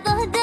的